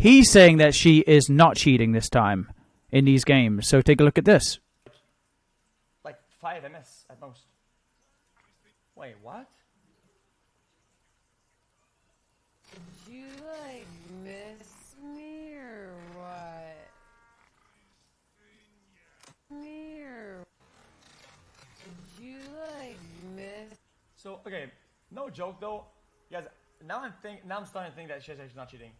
He's saying that she is not cheating this time in these games. So take a look at this. Like 5 MS at most. Wait, what? Did you like miss me or what? Me or did you like miss? So, okay, no joke though. Guys, now I'm think now I'm starting to think that she's actually not cheating.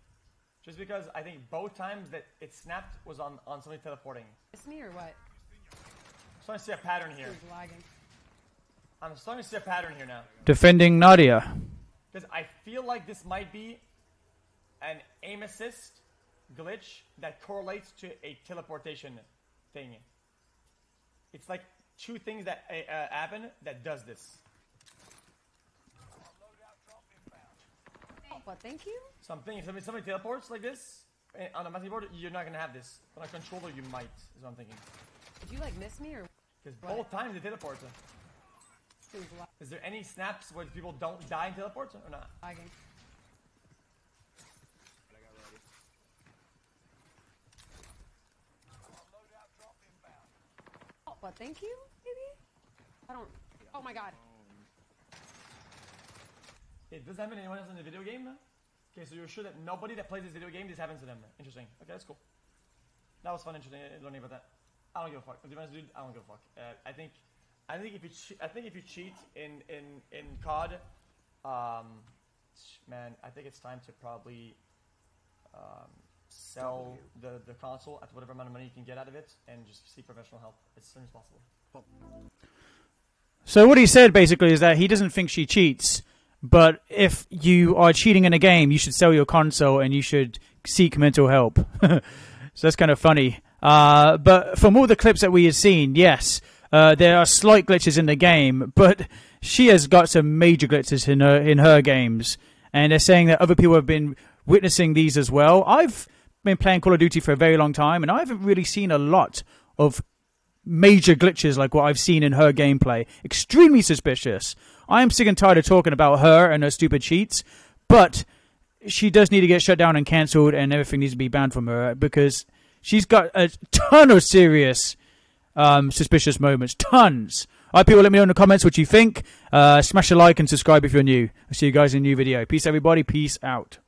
Just because I think both times that it snapped was on, on something teleporting. Miss me or what? I'm starting to see a pattern here. Who's lagging? I'm starting to see a pattern here now. Defending Nadia. Because I feel like this might be an aim assist glitch that correlates to a teleportation thing. It's like two things that uh, uh, happen that does this. What? Thank you. Something if somebody, somebody teleports like this eh, on a massive board, you're not gonna have this. On a controller, you might. Is what I'm thinking. Did you like miss me or Because both times they teleport. Is there any snaps where people don't die in teleports or not? lagging? Oh, what? Thank you. Maybe. I don't. Oh my god. It does happen to anyone else in the video game? Okay, so you're sure that nobody that plays this video game, this happens to them. Interesting. Okay, that's cool. That was fun, interesting uh, learning about that. I don't give a fuck. To be honest, dude, I don't give a fuck. Uh, I think, I think if you, che- I think if you cheat in in in COD, um, man, I think it's time to probably um, sell the the console at whatever amount of money you can get out of it, and just seek professional help as soon as possible. So what he said basically is that he doesn't think she cheats, but if you are cheating in a game, you should sell your console and you should seek mental help. so that's kind of funny. Uh, but from all the clips that we have seen, yes, uh, there are slight glitches in the game, but she has got some major glitches in her in her games, and they're saying that other people have been witnessing these as well. I've been playing Call of Duty for a very long time, and I haven't really seen a lot of major glitches like what I've seen in her gameplay. Extremely suspicious. I am sick and tired of talking about her and her stupid cheats, but she does need to get shut down and cancelled, and everything needs to be banned from her because she's got a ton of serious um, suspicious moments. Tons. All right, people, let me know in the comments what you think. Uh, smash a like and subscribe if you're new. I'll see you guys in a new video. Peace, everybody. Peace out.